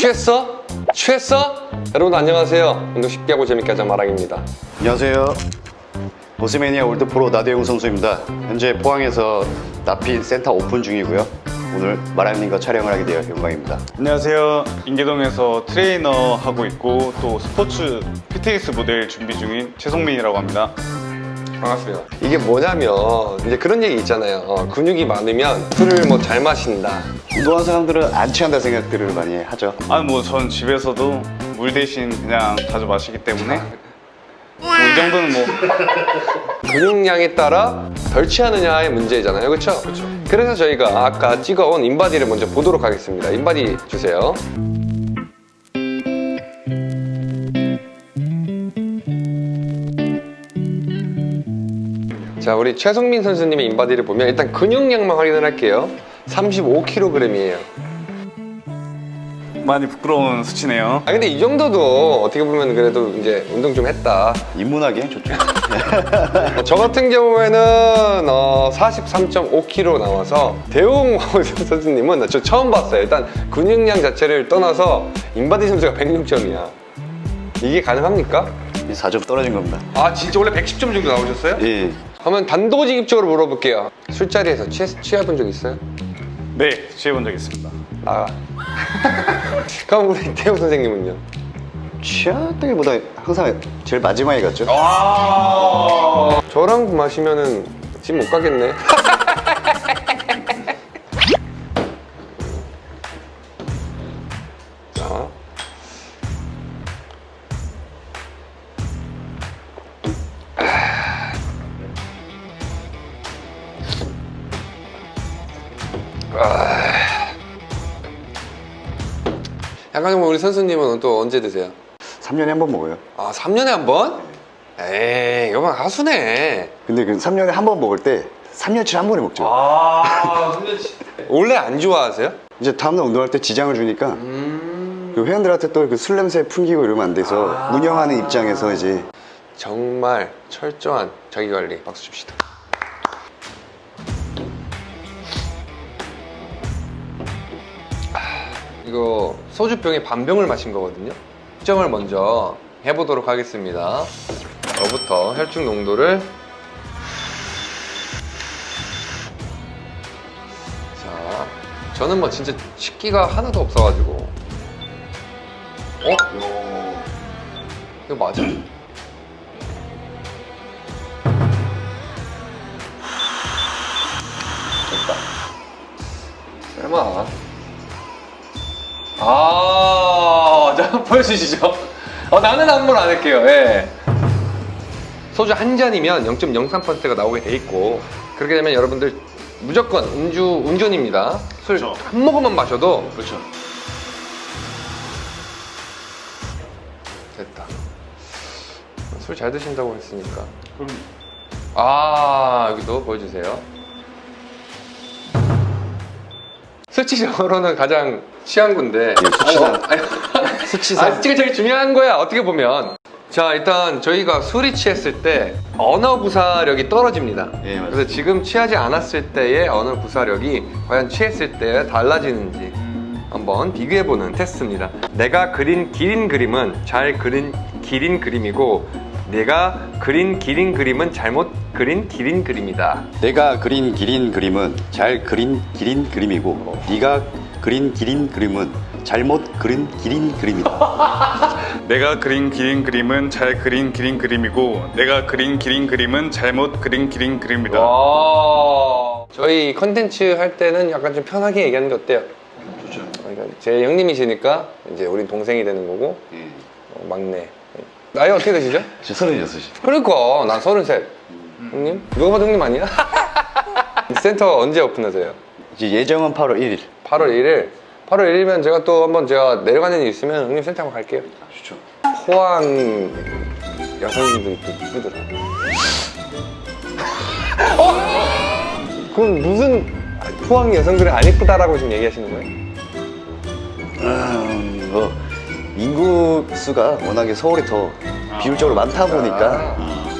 취했어? 취했어? 여러분 안녕하세요 운동 쉽게 하고 재밌게 하자 마랑입니다 안녕하세요. 머슬매니아 world pro 나대용 선수입니다. 현재 포항에서 나핀 센터 오픈 중이고요. 오늘 마랑님과 촬영을 하게 되어 영광입니다. 안녕하세요. 인계동에서 트레이너 하고 있고 또 스포츠 피트니스 모델 준비 중인 최성민이라고 합니다. 반갑습니다. 이게 뭐냐면 이제 그런 얘기 있잖아요. 어, 근육이 많으면 술을 뭐 잘 마신다. 운동하는 사람들은 안 취한다 생각들을 많이 하죠. 아뭐전 집에서도 물 대신 그냥 자주 마시기 때문에 뭐 이 정도는 뭐. 근육량에 따라 덜 취하느냐의 문제잖아요. 그렇죠? 그래서 저희가 아까 찍어온 인바디를 먼저 보도록 하겠습니다. 인바디 주세요 자 우리 최성민 선수님의 인바디를 보면 일단 근육량만 확인을 할게요 35kg이에요 많이 부끄러운 수치네요. 아 근데 이 정도도 어떻게 보면 그래도 이제 운동 좀 했다 입문하기엔 좋죠. 어, 저 같은 경우에는 어, 43.5kg 나와서 대웅 선수님은 저 처음 봤어요. 일단 근육량 자체를 떠나서 인바디 선수가 106점이야. 이게 가능합니까? 4점 떨어진 겁니다. 아 진짜 원래 110점 정도 나오셨어요? 예. 한번 단도직입적으로 물어볼게요. 술자리에서 취해, 취해본 적 있어요? 네, 취해본 적 있습니다. 아. 그럼 우리 대웅 선생님은요? 취하다기보다 항상 제일 마지막에 갔죠. 아 저랑 마시면은 집 못 가겠네. 좀 우리 선수님은 또 언제 드세요? 3년에 한 번 먹어요. 아, 3년에 한 번? 에이, 여방 가수네. 근데 그 3년에 한 번 먹을 때 3년치를 한 번에 먹죠. 아, 3년치. 원래 안 좋아하세요? 이제 다음날 운동할 때 지장을 주니까 음. 그 회원들한테 또 그 술 냄새 풍기고 이러면 안 돼서 아. 운영하는 입장에서 이제 정말 철저한 자기관리. 박수 줍시다. 이거 소주병에 반병을 마신 거거든요. 측정을 먼저 해보도록 하겠습니다. 저부터 혈중 농도를 자, 저는 뭐 진짜 식기가 하나도 없어가지고 어? 이거 맞아? 설마 아, 자, 보여주시죠. 어, 나는 말안 할게요. 예. 소주 한 잔이면 0.03%가 나오게 돼 있고 그렇게 되면 여러분들 무조건 음주 운전입니다. 술 한. 모금만 마셔도 그렇죠. 됐다. 술 잘 드신다고 했으니까. 그럼 아 여기도 보여주세요. 수치적으로는 가장 취한 건데. 수치상. 어, 아니, 수치상. 아, 수치가 제일 중요한 거야. 어떻게 보면. 자 일단 저희가 술이 취했을 때 언어 구사력이 떨어집니다. 예, 맞습니다. 그래서 지금 취하지 않았을 때의 언어 구사력이 과연 취했을 때 달라지는지 한번 비교해보는 테스트입니다. 내가 그린 기린 그림은 잘 그린 기린 그림이고 내가 그린 기린 그림은 잘못 그린 기린 그림이다. 내가 그린 기린 그림은 잘 그린 기린 그림이고 네가 그린 기린 그림은 잘못 그린 기린 그림이다. 내가 그린 기린 그림은 잘 그린 기린 그림이고 내가 그린 기린 그림은 잘못 그린 기린 그림이다. 와. 저희 컨텐츠 할 때는 약간 좀 편하게 얘기하는 게 어때요? 좋죠. 그러니까 제 형님이시니까 이제 우린 동생이 되는 거고 예. 어, 막내. 나이 어떻게 되시죠? 저 서른여섯이. 그러니까 난 서른셋. 형님? 누가 봐도 형님 아니야? 센터 언제 오픈하세요? 이제 예정은 8월 1일. 8월 1일. 8월 1일이면 제가 또 한번 제가 내려가는 일 있으면 형님 센터 한번 갈게요. 좋죠. 포항 여성분들이 또 이쁘더라. 어? 그건 무슨 포항 여성들이 안 이쁘다라고 지금 얘기하시는 거예요? 음, 뭐 인구 수가 워낙에 서울이 더 아, 비율적으로 많다 보니까 음.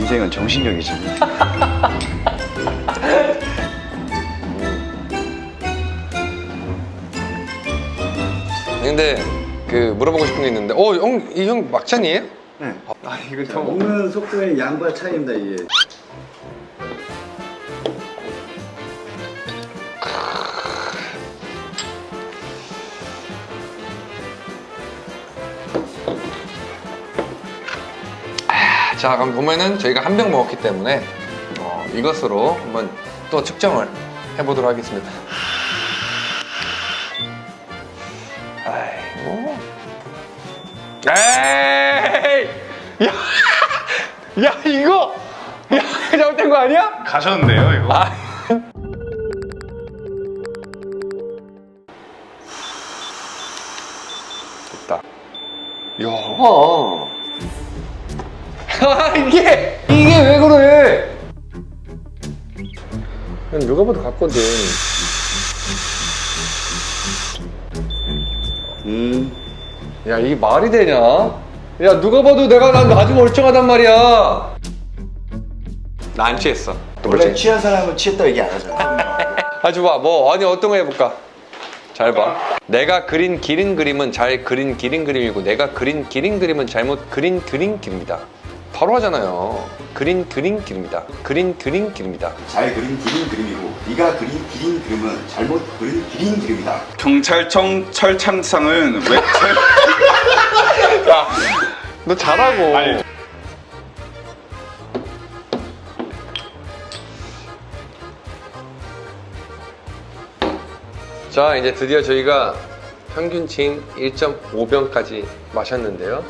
인생은 정신력이지 근데 그 물어보고 싶은 게 있는데 어형이형 막창이에요? 네. 아 이거 저 먹는 속도의 양과 차이입니다 이게 자, 그럼 보면은 저희가 한 병 먹었기 때문에 어, 이것으로 한번 또 측정을 해보도록 하겠습니다. 아이고. 에이! 야, 야 이거, 야 잘못된 거 아니야? 가셨는데요, 이거? 아. 됐다. 야. 아, 이게 이게 왜 그래? 그냥 누가 봐도 같거든. 음. 야 이게 말이 되냐? 야 누가 봐도 내가 난 아주 멀쩡하단 말이야. 나 안 취했어. 원래 취한 사람은 취했다 얘기 안 하잖아. 아주 봐. 뭐 아니 어떤 거 해볼까? 잘 봐. 내가 그린 기린 그림은 잘 그린 기린 그림이고 내가 그린 기린 그림은 잘못 그린 그린 길입니다. 바로 하잖아요. 그린 그린 길입니다. 그린 그린 길입니다. 잘 그린 기린 그림이고 네가 그린 기린 그림은 잘못 그린 기린 그림이다. 경찰청 철창상은 왜 철... 너 잘하고. 아니. 자 이제 드디어 저희가 평균치인 1.5병까지 마셨는데요.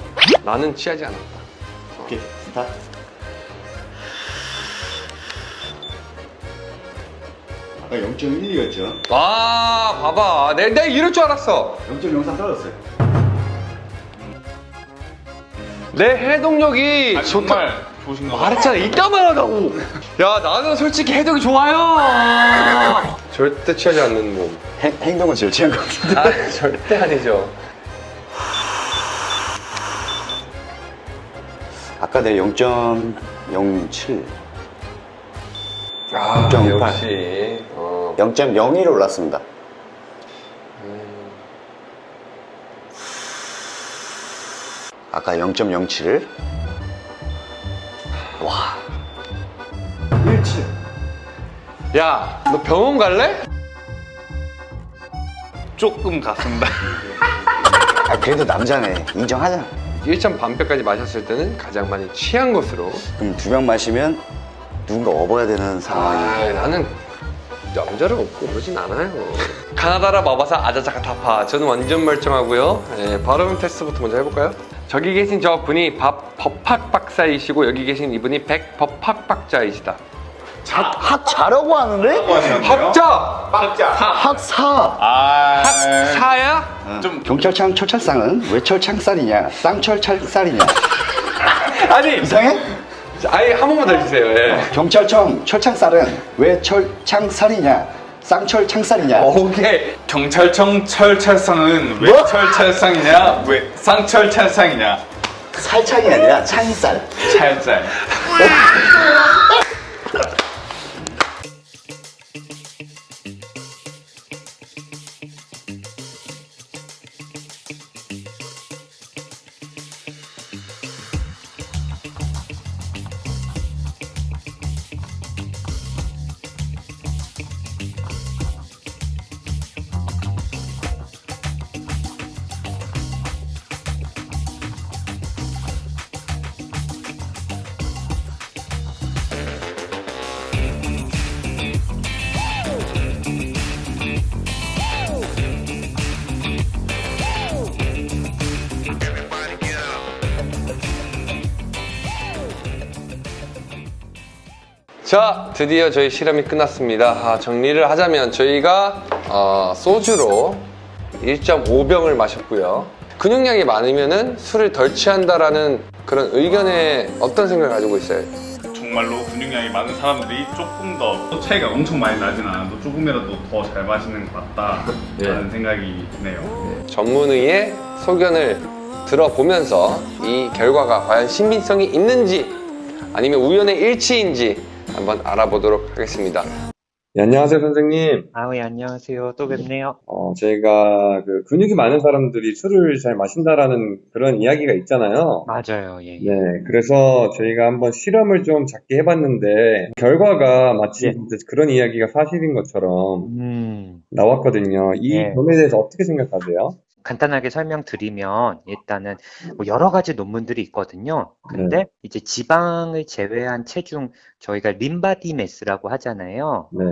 나는 취하지 않았다. 오케이 스타트. 아까 0.12였죠. 와 봐봐. 내, 내가 이럴 줄 알았어. 0.03 떨어졌어요. 내 해동력이 아, 좋다. 정말 좋으신 거 말했잖아 이따만 하다고 야 나는 솔직히 해동이 좋아요 절대 취하지 않는 몸 행, 행동은 제일 취한 것 같은데. 아, 절대 아니죠 아까 내 0.07, 아 0.8. 역시 어. 0.01 올랐습니다. 아까 0.07. 와. 17. 야 너 병원 갈래? 조금 갔습니다. 아, 그래도 남자네. 인정하자. 1.반병까지 마셨을 때는 가장 많이 취한 것으로 그럼 두 병 마시면 누군가 업어야 되는 상황이. 아 나는 남자를 없고 그러진 않아요 카나다라 마바사 아자자카 타파 저는 완전 멀쩡하고요 예, 발음 테스트부터 먼저 해볼까요? 저기 계신 저 분이 밥 법학 박사이시고 여기 계신 이분이 백 법학 박자이시다 학 자라고 하는데? 학자! 학사. 아, 학사야? 좀 경찰청 철찰상은 왜 철창살이냐? 쌍철찰살이냐? 아니 이상해? 아니 한 번만 더 해주세요 예. 경찰청 철창살은 왜 철창살이냐? 쌍철창살이냐? 오케이 경찰청 철찰상은 왜 뭐? 철찰상이냐? 왜 쌍철찰상이냐? 살창이 아니라 창살. 찰짤. 자 드디어 저희 실험이 끝났습니다 아, 정리를 하자면 저희가 어, 소주로 1.5병을 마셨고요 근육량이 많으면 술을 덜 취한다라는 그런 의견에 어떤 생각을 가지고 있어요? 정말로 근육량이 많은 사람들이 조금 더 차이가 엄청 많이 나진 않아도 조금이라도 더 잘 마시는 것 같다라는 네. 생각이 드네요. 전문의의 소견을 들어보면서 이 결과가 과연 신빙성이 있는지 아니면 우연의 일치인지 한번 알아보도록 하겠습니다. 네, 안녕하세요, 선생님. 아, 예, 안녕하세요. 또 뵙네요. 어, 저희가 그 근육이 많은 사람들이 술을 잘 마신다라는 그런 이야기가 있잖아요. 맞아요. 예, 예. 네, 그래서 저희가 한번 실험을 좀 작게 해봤는데, 결과가 마치 예. 그런 이야기가 사실인 것처럼 음, 나왔거든요. 이 예. 점에 대해서 어떻게 생각하세요? 간단하게 설명드리면 일단은 뭐 여러 가지 논문들이 있거든요. 근데 이제 지방을 제외한 체중 저희가 lean body mass라고 하잖아요. 네,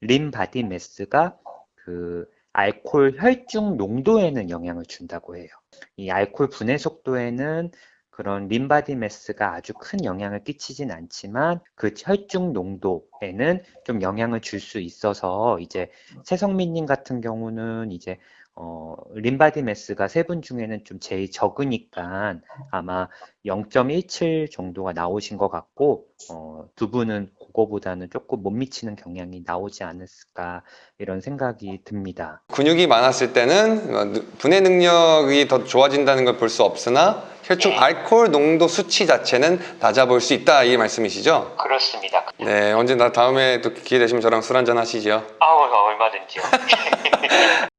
lean body mass가 그 알코올 혈중 농도에는 영향을 준다고 해요. 이 알코올 분해 속도에는 그런 lean body mass가 아주 큰 영향을 끼치진 않지만 그 혈중 농도에는 좀 영향을 줄 수 있어서 이제 최성민님 같은 경우는 이제 어, 림바디 매스가 세 분 중에는 좀 제일 적으니까 아마 0.17 정도가 나오신 것 같고 어, 두 분은 그거보다는 조금 못 미치는 경향이 나오지 않았을까 이런 생각이 듭니다. 근육이 많았을 때는 어, 느- 분해 능력이 더 좋아진다는 걸 볼 수 없으나 혈중 알코올 농도 수치 자체는 낮아볼 수 있다 이 말씀이시죠? 그렇습니다. 네, 언제 나 다음에 또 기회 되시면 저랑 술 한잔 하시죠. 아우 얼마든지요.